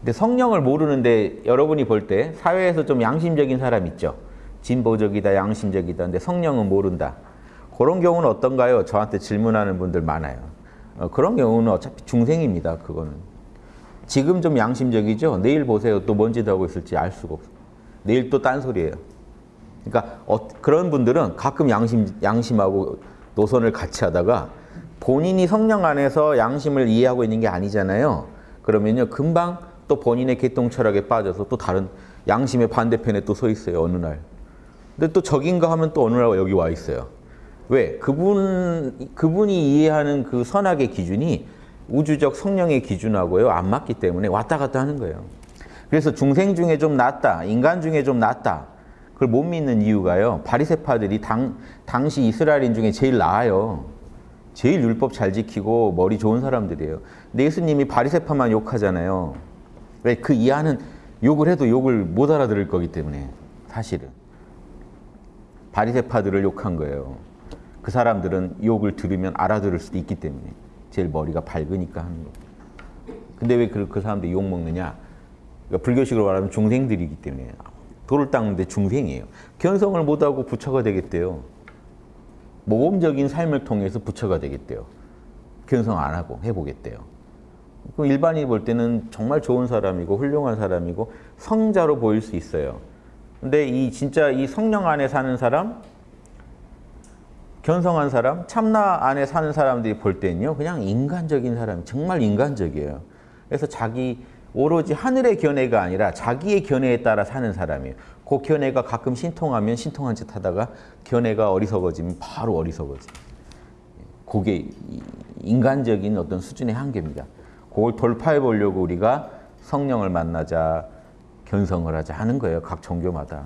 근데 성령을 모르는데 여러분이 볼 때 사회에서 좀 양심적인 사람 있죠. 진보적이다, 양심적이다. 근데 성령은 모른다. 그런 경우는 어떤가요? 저한테 질문하는 분들 많아요. 어, 그런 경우는 어차피 중생입니다. 그거는. 지금 좀 양심적이죠? 내일 보세요. 또 뭔 짓 하고 있을지 알 수가 없어요. 내일 또 딴소리예요. 그러니까 어, 그런 분들은 가끔 양심, 양심하고 노선을 같이 하다가 본인이 성령 안에서 양심을 이해하고 있는 게 아니잖아요. 그러면요, 금방 또 본인의 개통 철학에 빠져서 또 다른 양심의 반대편에 또 서 있어요, 어느 날. 근데 또 적인가 하면 또 어느 날 여기 와 있어요. 왜? 그분, 그분이 이해하는 그 선악의 기준이 우주적 성령의 기준하고요, 안 맞기 때문에 왔다 갔다 하는 거예요. 그래서 중생 중에 좀 낫다, 인간 중에 좀 낫다. 그걸 못 믿는 이유가요. 바리세파들이 당, 당시 이스라엘인 중에 제일 나아요. 제일 율법 잘 지키고 머리 좋은 사람들이에요. 근데 예수님이 바리세파만 욕하잖아요. 왜? 그 이하는 욕을 해도 욕을 못 알아들을 거기 때문에 사실은. 바리세파들을 욕한 거예요. 그 사람들은 욕을 들으면 알아들을 수도 있기 때문에 제일 머리가 밝으니까 하는 거. 근데 왜 그 그 사람들이 욕 먹느냐? 그러니까 불교식으로 말하면 중생들이기 때문에 돌을 닦는데 중생이에요. 견성을 못하고 부처가 되겠대요. 모범적인 삶을 통해서 부처가 되겠대요. 견성 안 하고 해보겠대요. 그럼 일반인이 볼 때는 정말 좋은 사람이고 훌륭한 사람이고 성자로 보일 수 있어요. 근데 이 진짜 이 성령 안에 사는 사람, 견성한 사람, 참나 안에 사는 사람들이 볼 때는요, 그냥 인간적인 사람, 정말 인간적이에요. 그래서 자기 오로지 하늘의 견해가 아니라 자기의 견해에 따라 사는 사람이에요. 그 견해가 가끔 신통하면 신통한 짓 하다가 견해가 어리석어지면 바로 어리석어지. 그게 인간적인 어떤 수준의 한계입니다. 그걸 돌파해 보려고 우리가 성령을 만나자, 견성을 하자 하는 거예요. 각 종교마다.